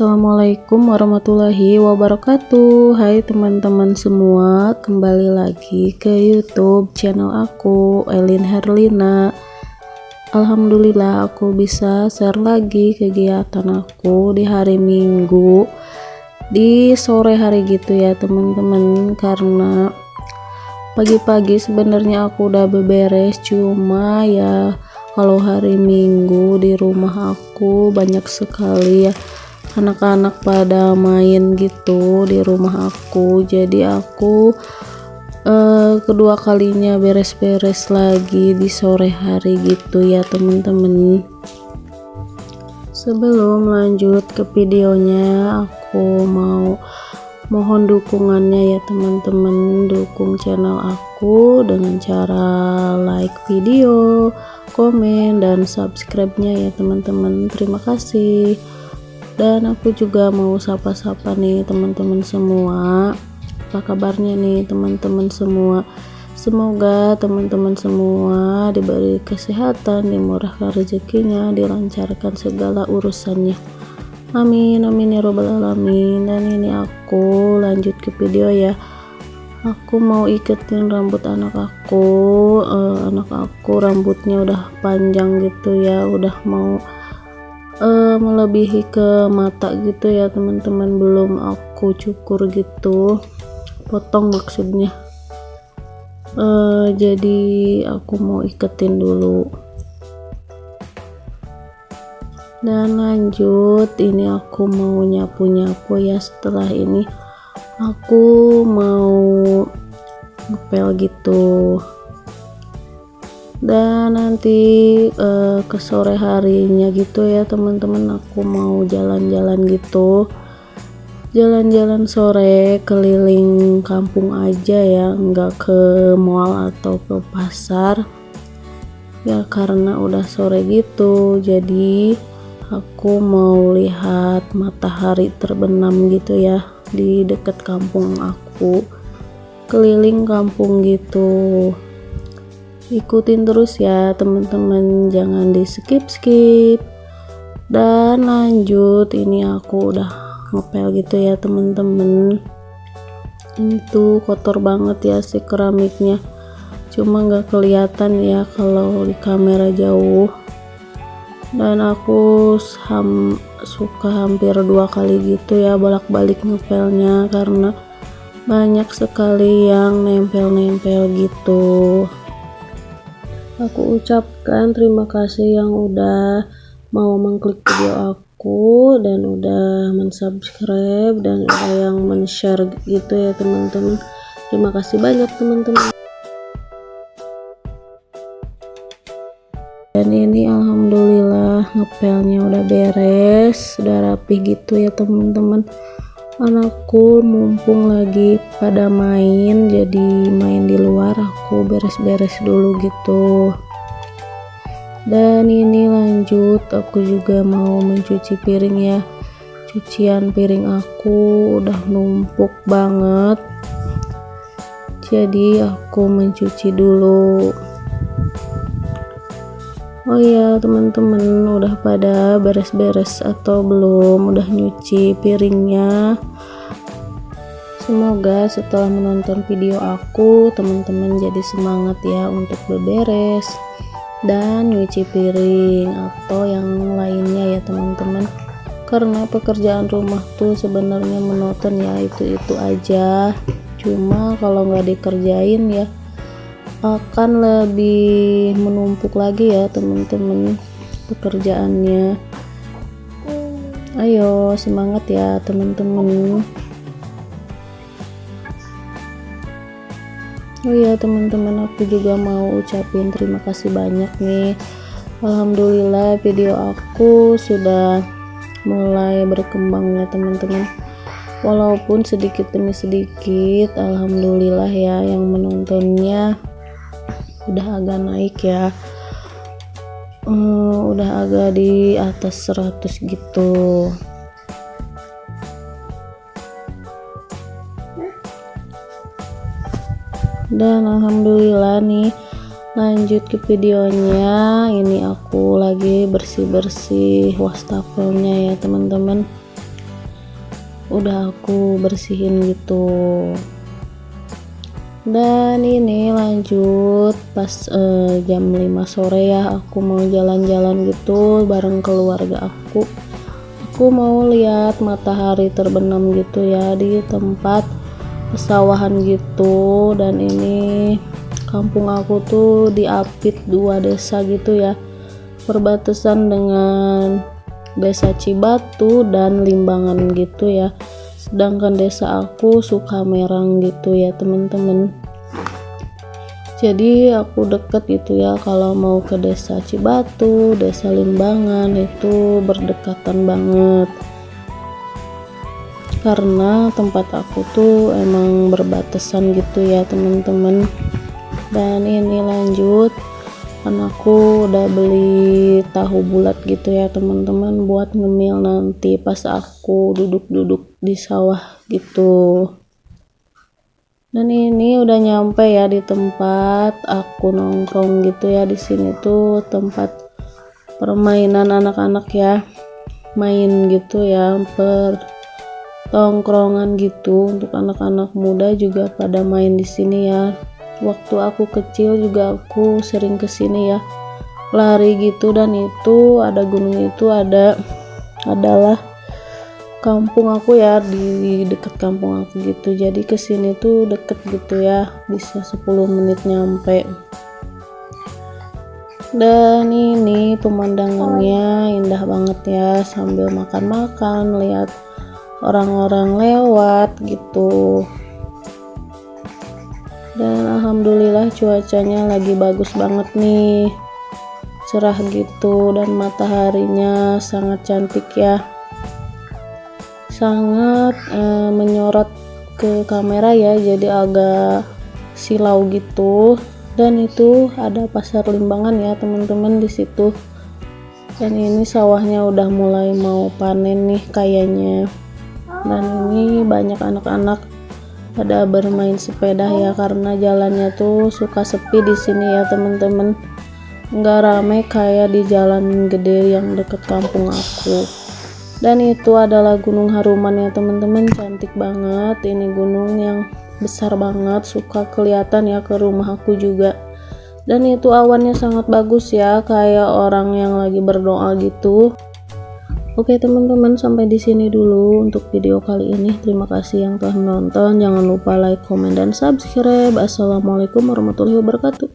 Assalamualaikum warahmatullahi wabarakatuh. Hai teman-teman semua Kembali lagi ke youtube channel aku Elin Herlina. Alhamdulillah aku bisa share lagi kegiatan aku di hari minggu Di sore hari gitu ya teman-teman. Karena pagi-pagi sebenarnya aku udah beberes Cuma ya kalau hari minggu di rumah aku banyak sekali ya anak-anak pada main gitu di rumah aku. Jadi aku uh, kedua kalinya beres-beres lagi di sore hari gitu ya temen-temen. Sebelum lanjut ke videonya aku mau mohon dukungannya ya teman-teman dukung channel aku dengan cara like video komen dan subscribe nya ya teman-teman terima kasih dan aku juga mau sapa-sapa nih teman-teman semua. Apa kabarnya nih teman-teman semua? Semoga teman-teman semua diberi kesehatan dimurahkan rezekinya dilancarkan segala urusannya. Amin amin ya robbal alamin. Dan ini aku lanjut ke video ya. Aku mau iketin rambut anak aku. Uh, anak aku rambutnya udah panjang gitu ya udah mau uh, melebihi ke mata gitu ya teman-teman. Belum aku cukur gitu. Potong maksudnya. Uh, jadi aku mau iketin dulu. Dan lanjut ini aku mau nyapu-nyapu ya. Setelah ini aku mau ngepel gitu dan nanti uh, ke sore harinya gitu ya teman-teman aku mau jalan-jalan gitu. Jalan-jalan sore keliling kampung aja ya nggak ke mall atau ke pasar. Ya karena udah sore gitu jadi aku mau lihat matahari terbenam gitu ya di dekat kampung aku. Keliling kampung gitu ikutin terus ya teman-teman. Jangan di skip skip dan lanjut ini aku udah ngepel gitu ya teman-teman. Itu kotor banget ya si keramiknya. Cuma nggak kelihatan ya kalau di kamera jauh. Dan aku ham, suka hampir dua kali gitu ya bolak-balik ngepelnya karena banyak sekali yang nempel-nempel gitu aku ucapkan terima kasih yang udah mau mengklik video aku dan udah mensubscribe dan ada yang men-share gitu ya teman-teman. Terima kasih banyak teman-teman. Dan ini alhamdulillah ngepelnya udah beres udah rapi gitu ya teman-teman anakku mumpung lagi pada main jadi main di luar aku beres-beres dulu gitu. Dan ini lanjut aku juga mau mencuci piring ya. Cucian piring aku udah numpuk banget. Jadi aku mencuci dulu Oh iya teman-teman udah pada beres-beres atau belum? Udah nyuci piringnya? Semoga setelah menonton video aku teman-teman jadi semangat ya untuk beberes dan nyuci piring atau yang lainnya ya teman-teman. Karena pekerjaan rumah tuh sebenarnya monoton ya itu-itu aja. Cuma kalau nggak dikerjain ya akan lebih menumpuk lagi ya teman-teman pekerjaannya. Ayo semangat ya teman-teman oh ya teman-teman aku juga mau ucapin terima kasih banyak nih. Alhamdulillah video aku sudah mulai berkembang ya teman-teman walaupun sedikit demi sedikit Alhamdulillah ya yang menontonnya udah agak naik ya. Hmm, udah agak di atas 100 gitu. Dan alhamdulillah nih lanjut ke videonya. Ini aku lagi bersih-bersih wastafelnya ya teman-teman. Udah aku bersihin gitu dan ini lanjut pas uh, jam 5 sore ya aku mau jalan-jalan gitu bareng keluarga aku. Aku mau lihat matahari terbenam gitu ya di tempat pesawahan gitu. Dan ini kampung aku tuh diapit dua desa gitu ya perbatasan dengan desa Cibatu dan Limbangan gitu ya sedangkan desa aku suka merang gitu ya teman-teman. Jadi aku deket gitu ya kalau mau ke desa Cibatu desa Limbangan itu berdekatan banget. Karena tempat aku tuh emang berbatasan gitu ya teman-teman. Dan ini lanjut kan aku udah beli tahu bulat gitu ya teman-teman buat ngemil nanti pas aku duduk-duduk di sawah gitu. Dan ini udah nyampe ya di tempat aku nongkrong gitu ya. Di sini tuh tempat permainan anak-anak ya. Main gitu ya per tongkrongan gitu. Untuk anak-anak muda juga pada main di sini ya waktu aku kecil juga aku sering ke sini ya. Lari gitu dan itu ada gunung itu ada adalah kampung aku ya di dekat kampung aku gitu. Jadi ke sini tuh deket gitu ya bisa 10 menit nyampe. Dan ini pemandangannya indah banget ya sambil makan-makan lihat orang-orang lewat gitu dan alhamdulillah cuacanya lagi bagus banget nih. Cerah gitu dan mataharinya sangat cantik ya. Sangat e, menyorot ke kamera ya jadi agak silau gitu. Dan itu ada pasar limbangan ya teman-teman di situ. Dan ini sawahnya udah mulai mau panen nih kayaknya. Dan ini banyak anak-anak pada bermain sepeda ya karena jalannya tuh suka sepi di sini ya teman-teman. Nggak rame kayak di jalan gede yang deket kampung aku. Dan itu adalah gunung haruman ya teman-teman. Cantik banget. Ini gunung yang besar banget. Suka kelihatan ya ke rumah aku juga. Dan itu awannya sangat bagus ya kayak orang yang lagi berdoa gitu Oke teman-teman sampai di sini dulu untuk video kali ini. Terima kasih yang telah menonton. Jangan lupa like comment dan subscribe. Assalamualaikum warahmatullahi wabarakatuh